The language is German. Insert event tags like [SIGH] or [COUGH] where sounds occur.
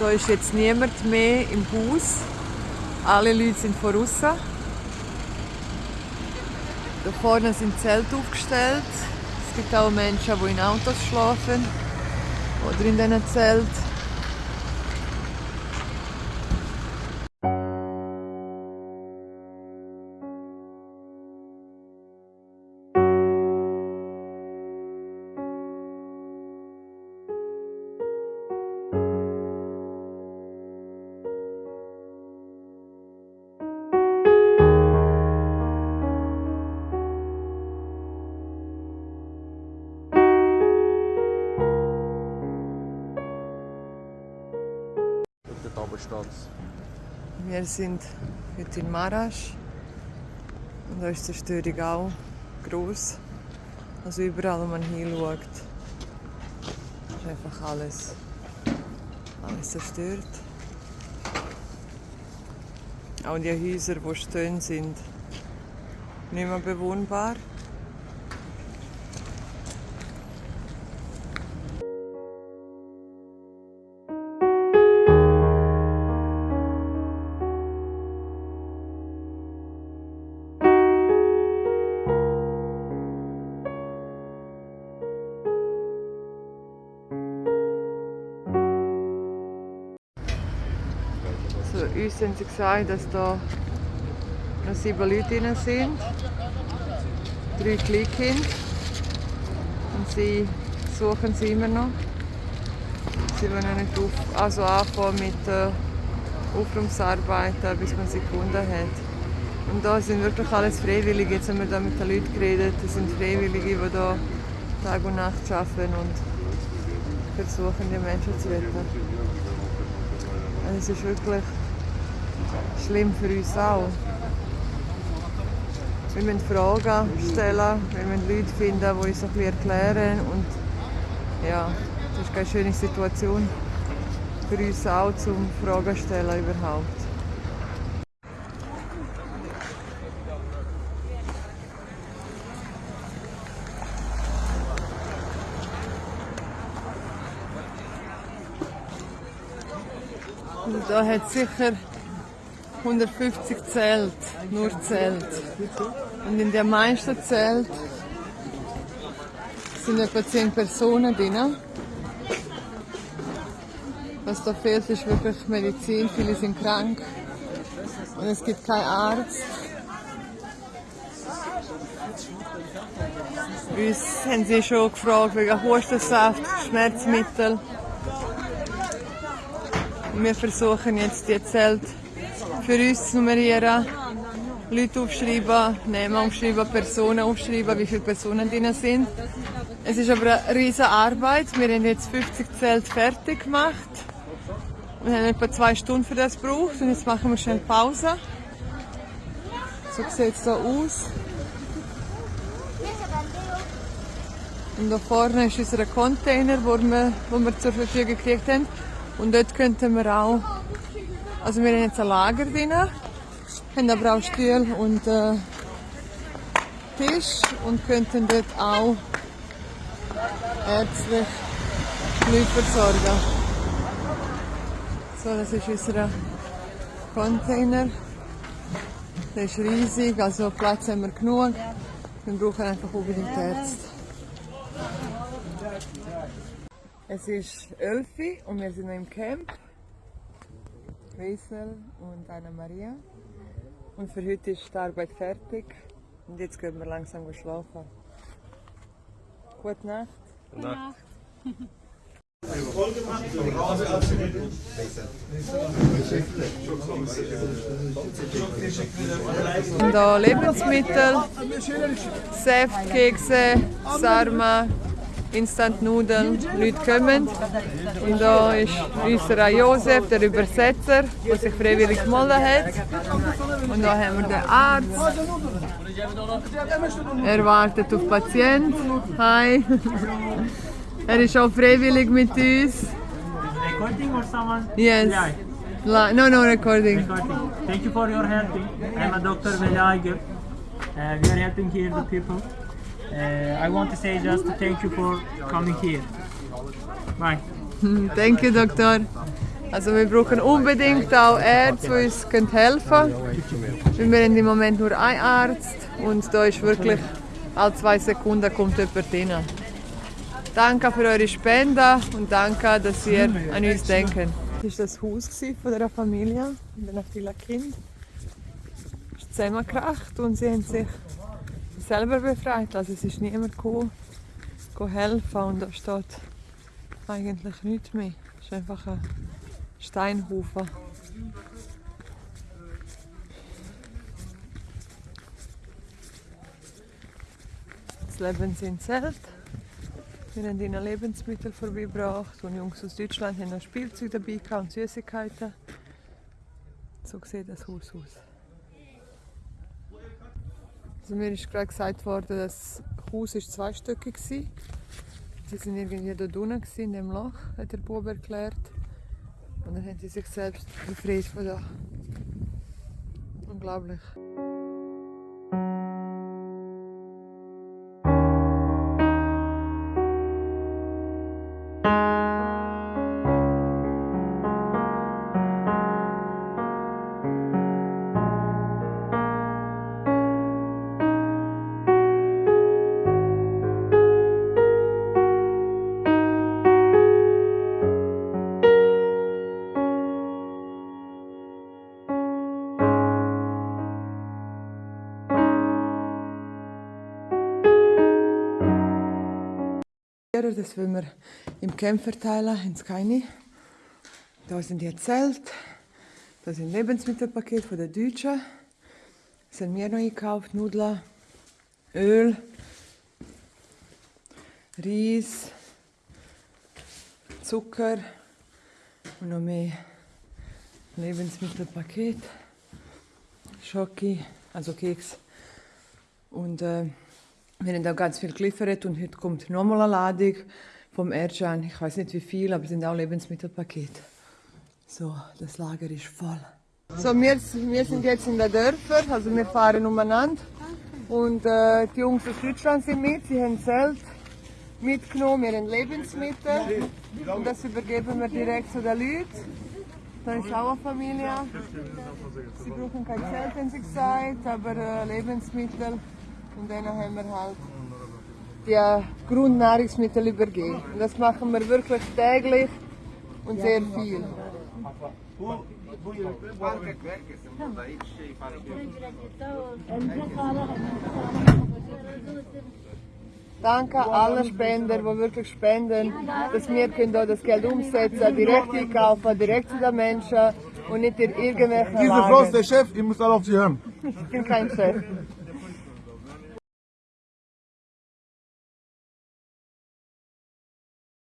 Da ist jetzt niemand mehr im Haus. Alle Leute sind voraus. Da vorne sind Zelte aufgestellt. Es gibt auch Menschen, die in Autos schlafen oder in diesen Zelten. Steht Wir sind heute in Marasch und da ist die Zerstörung auch groß. Also überall, wo man hinschaut, ist einfach alles, alles zerstört. Auch die Häuser, die stehen, sind nicht mehr bewohnbar. Uns haben sie gesagt, dass da noch sieben Leute drin sind. Drei Kleinkinder. Und sie suchen sie immer noch. Sie wollen nicht auf, also anfangen mit äh, Aufräumungsarbeiten, bis man sie gefunden hat. Und da sind wirklich alles Freiwillige. Jetzt haben wir da mit den Leuten geredet. Das sind Freiwillige, die hier Tag und Nacht arbeiten und versuchen, die Menschen zu retten. Also es ist wirklich schlimm für uns auch. Wir müssen Fragen stellen, wir müssen Leute finden, die uns bisschen erklären. Und ja, das ist keine schöne Situation für uns auch, zum Fragen stellen überhaupt. Und da hat sicher 150 Zelt, nur Zelt. Und in den meisten Zelt sind etwa 10 Personen drin. Was da fehlt, ist wirklich Medizin. Viele sind krank und es gibt keinen Arzt. Uns haben sie schon gefragt wegen Hustensaft, Schmerzmittel. Wir versuchen jetzt die Zelte für uns zu nummerieren, Leute aufschreiben, Namen aufschreiben, Personen aufschreiben, wie viele Personen drin sind. Es ist aber eine riesige Arbeit. Wir haben jetzt 50 Zelte fertig gemacht. Wir haben etwa zwei Stunden für das gebraucht und jetzt machen wir schnell Pause. So sieht es hier aus. Und da vorne ist unser Container, wo wir, wo wir zur Verfügung gekriegt haben. Und dort könnten wir auch, also wir haben jetzt ein Lager drin, haben aber auch Stühle und äh, Tisch und könnten dort auch ärztlich Leute versorgen. So, das ist unser Container. Der ist riesig, also Platz haben wir genug. Wir brauchen einfach unbedingt Ärzte. Es ist 11 Uhr und wir sind im Camp. Wiesel und Anna Maria. Und für heute ist die Arbeit fertig. Und jetzt gehen wir langsam schlafen. Gute Nacht. Gute Nacht. Und da Lebensmittel, Saft, Kekse, Sarma, Instant-Nudeln, Leute kommen. Und da ist unser Josef, der Übersetzer, der sich freiwillig gemeldet hat. Und da haben wir den Arzt. Er wartet auf Patient. Hi. Er ist auch freiwillig mit uns. recording or someone? Yes. Li- No, no recording. recording. Thank you for your helping. I'm a. Veli Aygür. Uh, we are helping here the people. Uh, I want to say just thank you for coming here. Bye. [LAUGHS] Thank you, Doktor. Also wir brauchen unbedingt auch Ärzte, die uns können helfen können. Wir haben im Moment nur einen Arzt und da ist wirklich alle zwei Sekunden kommt jemand rein. Danke für eure Spenden und danke, dass ihr an uns denkt. Das war das Haus von dieser Familie mit diesen vielen Kindern. Es ist zusammengekracht und sie haben sich selber befreit. Also es ist niemand gekommen, helfen und da steht eigentlich nichts mehr. Es ist einfach ein Steinhaufen. Jetzt leben in Zelt. Wir haben ihnen Lebensmittel vorbeigebracht und Jungs aus Deutschland haben noch Spielzeug dabei und Süßigkeiten. So sieht das Haus aus. Also mir ist gerade gesagt worden, das Haus ist zweistöckig war. Sie sind irgendwie dort unten in dem Loch, hat der Bub erklärt. Und dann haben sie sich selbst befreit von da. Unglaublich. Das wollen wir im Camp verteilen, es keine. Da sind die Zelte, da sind Lebensmittelpakete von den Deutschen. Das haben wir noch gekauft, Nudeln, Öl, Reis, Zucker und noch mehr Lebensmittelpaket, Schoki, also Keks und äh, wir haben auch ganz viel geliefert und heute kommt nochmal eine Ladung vom Ercan. Ich weiß nicht wie viel, aber es sind auch Lebensmittelpakete. So, das Lager ist voll. So, wir, wir sind jetzt in den Dörfern, also wir fahren umeinander. Und äh, die Jungs aus Deutschland sind mit, sie haben Zelt mitgenommen, wir haben Lebensmittel. Und das übergeben wir direkt zu den Leuten. Da ist auch eine Familie. Sie brauchen kein Zelt, haben sie gesagt, aber äh, Lebensmittel. Und dann haben wir halt die Grundnahrungsmittel übergeben. Und das machen wir wirklich täglich und sehr viel. Danke allen Spender, die wirklich spenden, dass wir können das Geld umsetzen, direkt einkaufen, direkt zu den Menschen und nicht in irgendwelchen Diese Frau ist der Chef, ihr müsst alle auf sie hören. Ich bin kein Chef.